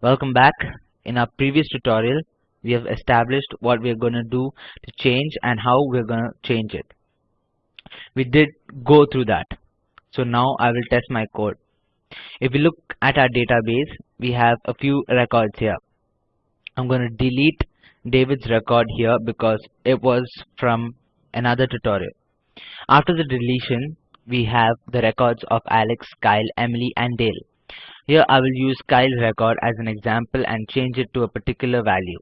Welcome back. In our previous tutorial, we have established what we are going to do to change and how we're going to change it. We did go through that. So now I will test my code. If we look at our database, we have a few records here. I'm going to delete David's record here because it was from another tutorial. After the deletion, we have the records of Alex, Kyle, Emily and Dale. Here I will use Kyle's record as an example and change it to a particular value.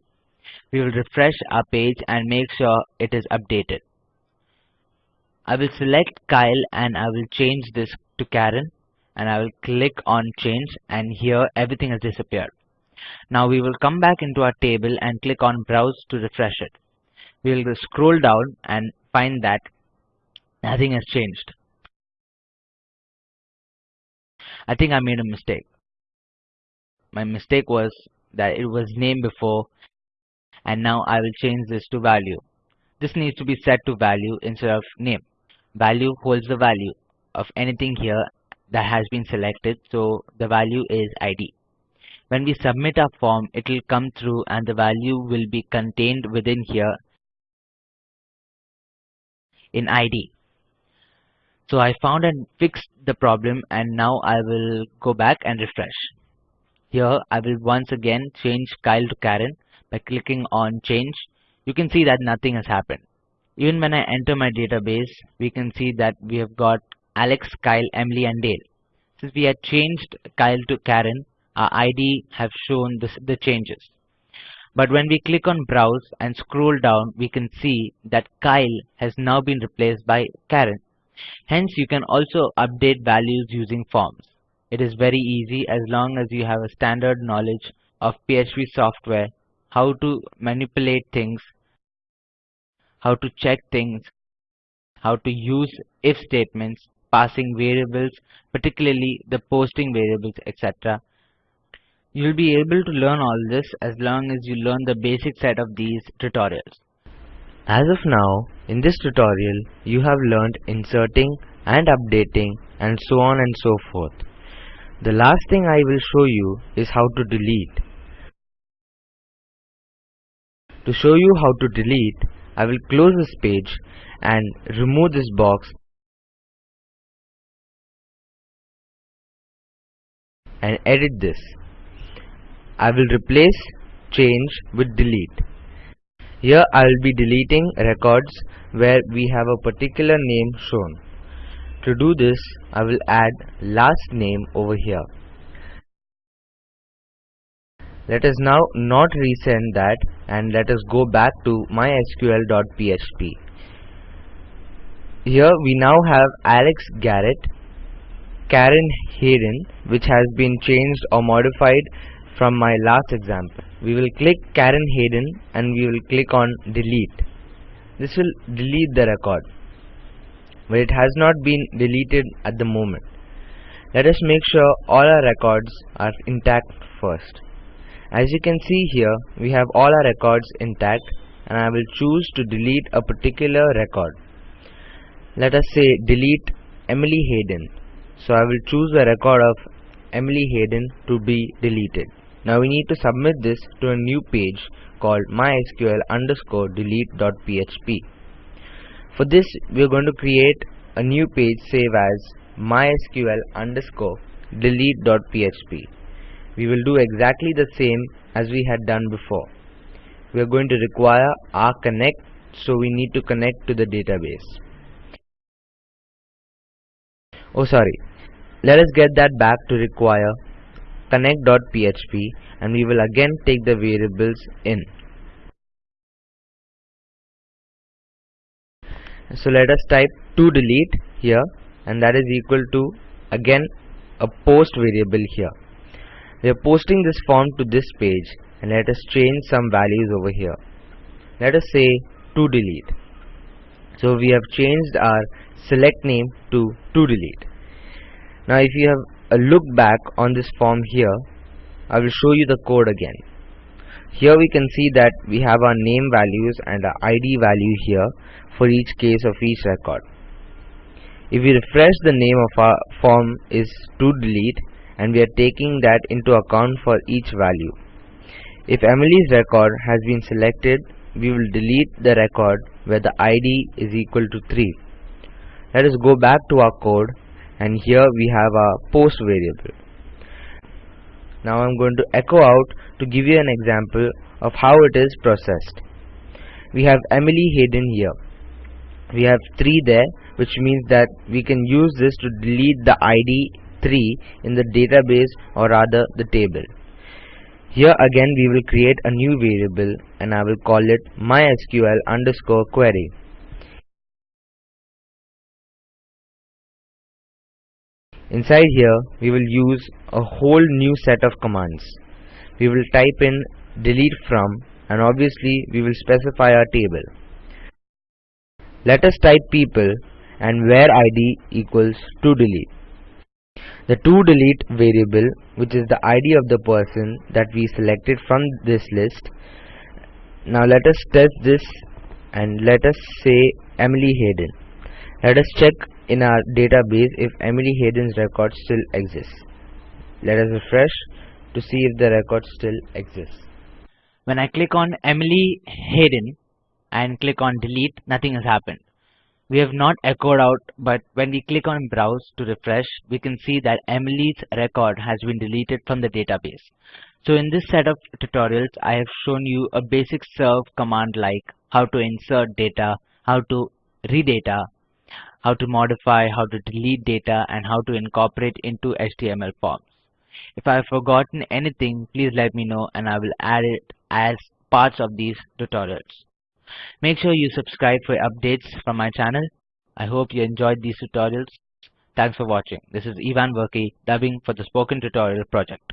We will refresh our page and make sure it is updated. I will select Kyle and I will change this to Karen and I will click on change and here everything has disappeared. Now we will come back into our table and click on browse to refresh it. We will scroll down and find that nothing has changed. I think I made a mistake my mistake was that it was name before and now I will change this to value. This needs to be set to value instead of name. Value holds the value of anything here that has been selected so the value is ID. When we submit our form it will come through and the value will be contained within here in ID. So I found and fixed the problem and now I will go back and refresh. Here I will once again change Kyle to Karen by clicking on change. You can see that nothing has happened. Even when I enter my database, we can see that we have got Alex, Kyle, Emily and Dale. Since we had changed Kyle to Karen, our ID have shown this, the changes. But when we click on browse and scroll down, we can see that Kyle has now been replaced by Karen. Hence, you can also update values using forms. It is very easy as long as you have a standard knowledge of PHP software, how to manipulate things, how to check things, how to use if statements, passing variables, particularly the posting variables, etc. You'll be able to learn all this as long as you learn the basic set of these tutorials. As of now, in this tutorial, you have learned inserting and updating and so on and so forth. The last thing I will show you is how to delete. To show you how to delete, I will close this page and remove this box and edit this. I will replace change with delete. Here I will be deleting records where we have a particular name shown. To do this, I will add last name over here. Let us now not resend that and let us go back to mysql.php. Here we now have Alex Garrett, Karen Hayden which has been changed or modified from my last example. We will click Karen Hayden and we will click on delete. This will delete the record but it has not been deleted at the moment. Let us make sure all our records are intact first. As you can see here, we have all our records intact and I will choose to delete a particular record. Let us say delete Emily Hayden. So I will choose the record of Emily Hayden to be deleted. Now we need to submit this to a new page called mysql underscore delete.php. For this, we are going to create a new page save as mysql underscore delete.php. We will do exactly the same as we had done before. We are going to require our connect, so we need to connect to the database. Oh sorry, let us get that back to require connect.php and we will again take the variables in. So let us type to delete here and that is equal to again a post variable here. We are posting this form to this page and let us change some values over here. Let us say to delete. So we have changed our select name to to delete. Now if you have a look back on this form here I will show you the code again here we can see that we have our name values and our ID value here for each case of each record. If we refresh the name of our form is to delete and we are taking that into account for each value. If Emily's record has been selected, we will delete the record where the ID is equal to 3. Let us go back to our code and here we have our post variable. Now I'm going to echo out to give you an example of how it is processed. We have Emily Hayden here. We have 3 there which means that we can use this to delete the ID 3 in the database or rather the table. Here again we will create a new variable and I will call it mysql underscore query. Inside here we will use a whole new set of commands. We will type in delete from and obviously we will specify our table. Let us type people and where id equals to delete. The to delete variable which is the id of the person that we selected from this list. Now let us test this and let us say Emily Hayden. Let us check in our database if Emily Hayden's record still exists. Let us refresh to see if the record still exists. When I click on Emily Hayden and click on delete, nothing has happened. We have not echoed out, but when we click on browse to refresh, we can see that Emily's record has been deleted from the database. So in this set of tutorials, I have shown you a basic serve command like how to insert data, how to read data, how to modify, how to delete data, and how to incorporate into HTML forms. If I have forgotten anything, please let me know and I will add it as parts of these tutorials. Make sure you subscribe for updates from my channel. I hope you enjoyed these tutorials. Thanks for watching. This is Ivan Verkey dubbing for the Spoken Tutorial project.